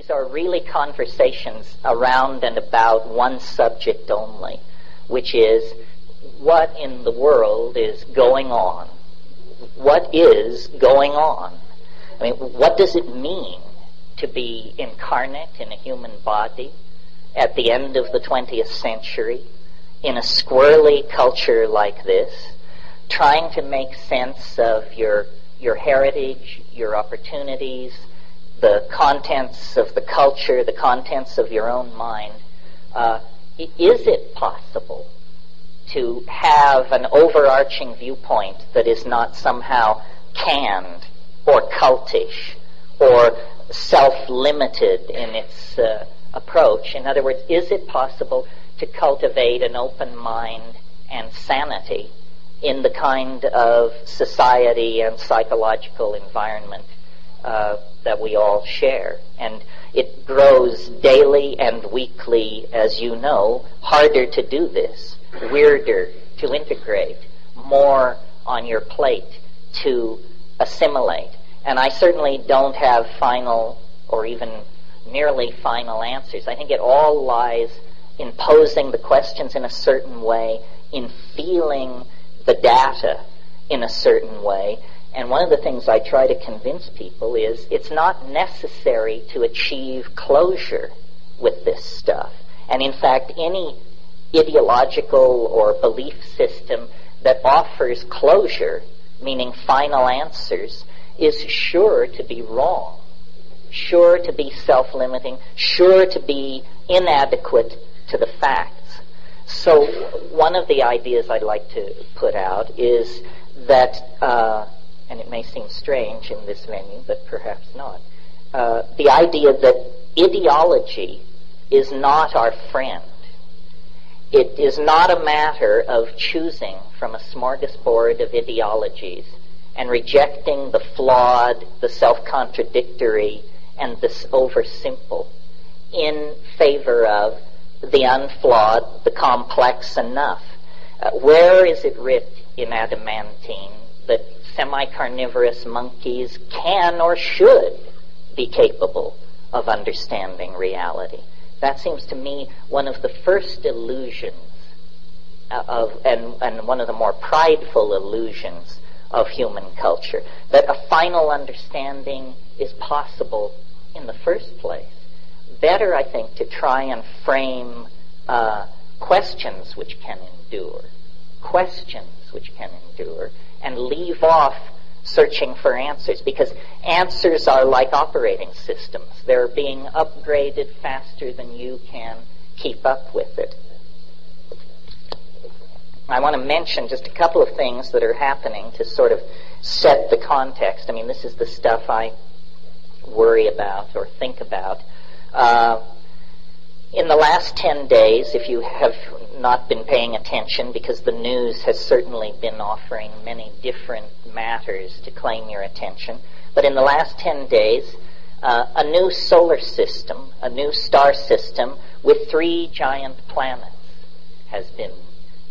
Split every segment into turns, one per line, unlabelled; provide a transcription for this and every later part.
these are really conversations around and about one subject only, which is what in the world is going on? What is going on? I mean, what does it mean to be incarnate in a human body at the end of the 20th century in a squirrely culture like this, trying to make sense of your, your heritage, your opportunities, the contents of the culture, the contents of your own mind, uh, is it possible to have an overarching viewpoint that is not somehow canned or cultish or self-limited in its uh, approach? In other words, is it possible to cultivate an open mind and sanity in the kind of society and psychological environment uh, that we all share. And it grows daily and weekly, as you know, harder to do this, weirder to integrate, more on your plate to assimilate. And I certainly don't have final or even nearly final answers. I think it all lies in posing the questions in a certain way, in feeling the data in a certain way, and one of the things I try to convince people is it's not necessary to achieve closure with this stuff. And in fact, any ideological or belief system that offers closure, meaning final answers, is sure to be wrong, sure to be self-limiting, sure to be inadequate to the facts. So one of the ideas I'd like to put out is that uh, and it may seem strange in this venue, but perhaps not, uh, the idea that ideology is not our friend. It is not a matter of choosing from a smorgasbord of ideologies and rejecting the flawed, the self-contradictory, and the oversimple in favor of the unflawed, the complex enough. Uh, where is it writ in adamantine that semi-carnivorous monkeys can or should be capable of understanding reality. That seems to me one of the first illusions of, and, and one of the more prideful illusions of human culture, that a final understanding is possible in the first place. Better, I think, to try and frame uh, questions which can endure, questions which can endure, and leave off searching for answers because answers are like operating systems. They're being upgraded faster than you can keep up with it. I want to mention just a couple of things that are happening to sort of set the context. I mean, this is the stuff I worry about or think about. Uh, in the last 10 days, if you have not been paying attention, because the news has certainly been offering many different matters to claim your attention, but in the last 10 days, uh, a new solar system, a new star system with three giant planets has been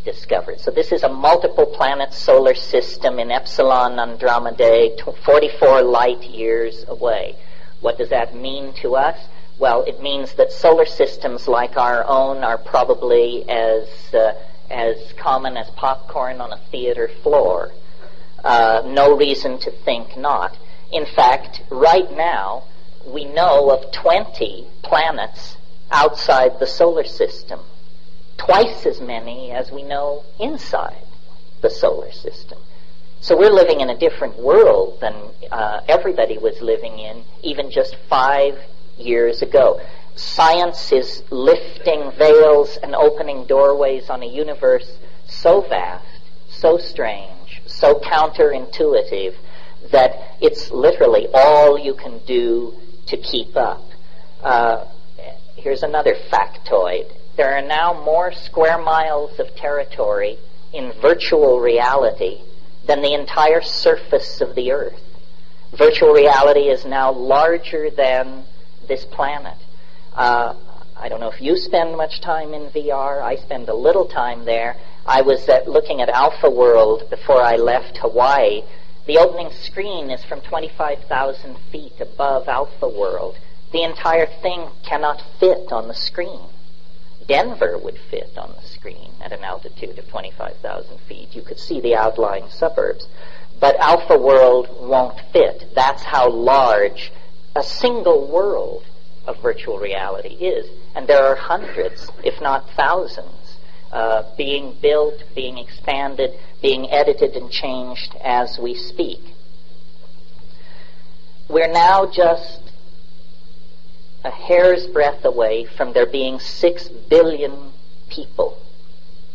discovered. So this is a multiple planet solar system in Epsilon Andromedae, 44 light years away. What does that mean to us? Well, it means that solar systems like our own are probably as uh, as common as popcorn on a theater floor. Uh, no reason to think not. In fact, right now, we know of 20 planets outside the solar system, twice as many as we know inside the solar system. So we're living in a different world than uh, everybody was living in even just five years ago. Science is lifting veils and opening doorways on a universe so vast, so strange, so counterintuitive that it's literally all you can do to keep up. Uh, here's another factoid. There are now more square miles of territory in virtual reality than the entire surface of the Earth. Virtual reality is now larger than this planet. Uh, I don't know if you spend much time in VR. I spend a little time there. I was at, looking at Alpha World before I left Hawaii. The opening screen is from 25,000 feet above Alpha World. the entire thing cannot fit on the screen. Denver would fit on the screen at an altitude of 25,000 feet. You could see the outlying suburbs. But Alpha World won't fit. That's how large a single world of virtual reality is. And there are hundreds, if not thousands, uh, being built, being expanded, being edited and changed as we speak. We're now just a hair's breadth away from there being six billion people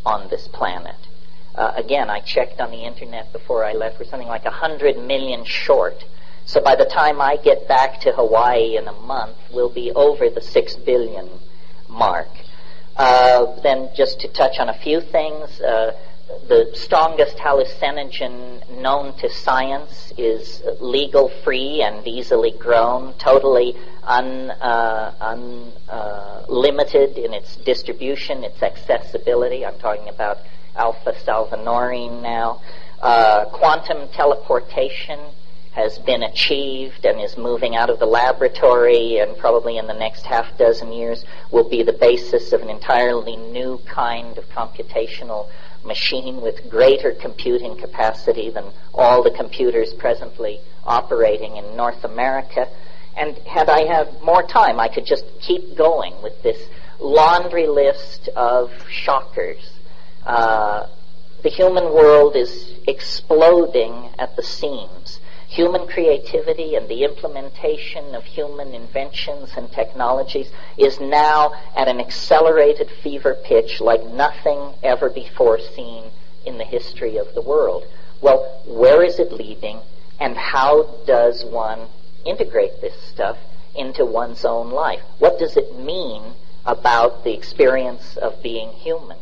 on this planet. Uh, again, I checked on the internet before I left. We're something like a hundred million short. So by the time I get back to Hawaii in a month, we'll be over the six billion mark. Uh, then, just to touch on a few things, uh, the strongest hallucinogen known to science is legal free and easily grown, totally unlimited uh, un, uh, in its distribution, its accessibility. I'm talking about alpha salvinorin now. Uh, quantum teleportation has been achieved and is moving out of the laboratory and probably in the next half dozen years will be the basis of an entirely new kind of computational machine with greater computing capacity than all the computers presently operating in North America. And had I had more time, I could just keep going with this laundry list of shockers. Uh, the human world is exploding at the seams human creativity and the implementation of human inventions and technologies is now at an accelerated fever pitch like nothing ever before seen in the history of the world. Well, where is it leading and how does one integrate this stuff into one's own life? What does it mean about the experience of being human?